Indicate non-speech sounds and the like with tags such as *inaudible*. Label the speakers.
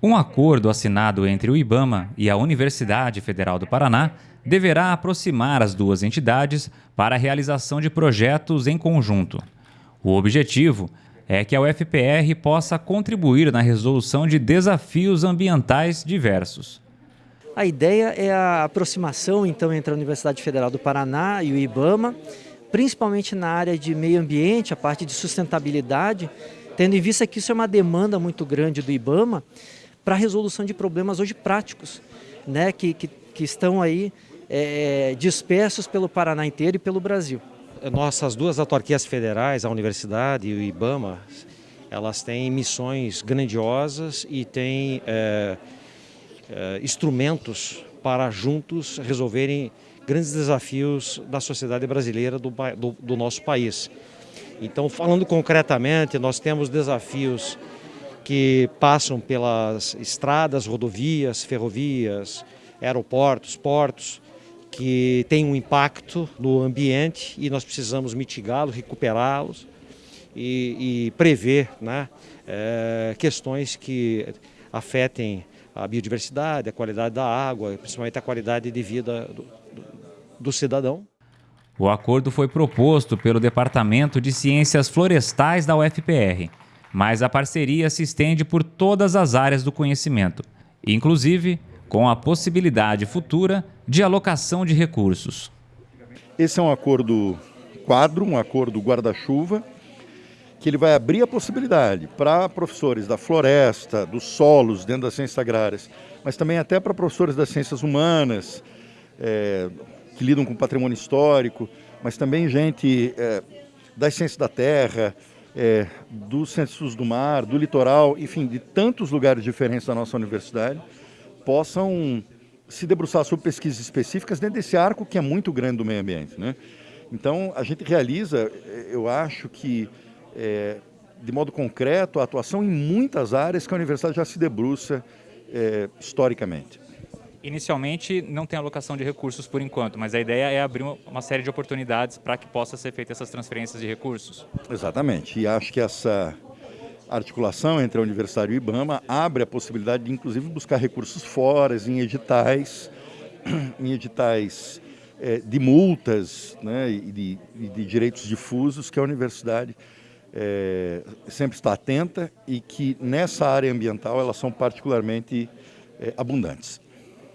Speaker 1: Um acordo assinado entre o IBAMA e a Universidade Federal do Paraná deverá aproximar as duas entidades para a realização de projetos em conjunto. O objetivo é que a UFPR possa contribuir na resolução de desafios ambientais diversos.
Speaker 2: A ideia é a aproximação então entre a Universidade Federal do Paraná e o IBAMA, principalmente na área de meio ambiente, a parte de sustentabilidade, tendo em vista que isso é uma demanda muito grande do IBAMA para a resolução de problemas hoje práticos, né, que, que, que estão aí é, dispersos pelo Paraná inteiro e pelo Brasil.
Speaker 3: Nossas duas autarquias federais, a Universidade e o IBAMA, elas têm missões grandiosas e têm é, é, instrumentos para juntos resolverem grandes desafios da sociedade brasileira do, do, do nosso país. Então, falando concretamente, nós temos desafios que passam pelas estradas, rodovias, ferrovias, aeroportos, portos, que têm um impacto no ambiente e nós precisamos mitigá-los, recuperá-los e, e, prever né, é, questões que afetem a biodiversidade, a qualidade da água, principalmente a qualidade de vida do, do, do cidadão.
Speaker 1: O acordo foi proposto pelo Departamento de Ciências Florestais da UFPR mas a parceria se estende por todas as áreas do conhecimento, inclusive com a possibilidade futura de alocação de recursos.
Speaker 4: Esse é um acordo quadro, um acordo guarda-chuva, que ele vai abrir a possibilidade para professores da floresta, dos solos dentro das ciências agrárias, mas também até para professores das ciências humanas, é, que lidam com patrimônio histórico, mas também gente é, das ciências da terra, é, dos centros do mar, do litoral, enfim, de tantos lugares diferentes da nossa universidade, possam se debruçar sobre pesquisas específicas dentro desse arco que é muito grande do meio ambiente. Né? Então, a gente realiza, eu acho que, é, de modo concreto, a atuação em muitas áreas que a universidade já se debruça é, historicamente.
Speaker 1: Inicialmente não tem alocação de recursos por enquanto, mas a ideia é abrir uma série de oportunidades para que possa ser feita essas transferências de recursos.
Speaker 4: Exatamente, e acho que essa articulação entre a Universidade e o IBAMA abre a possibilidade de inclusive buscar recursos fora, em editais, *clears throat* em editais é, de multas né, e de, de, direitos difusos que a universidade é, sempre está atenta e que nessa área ambiental elas são particularmente é, abundantes.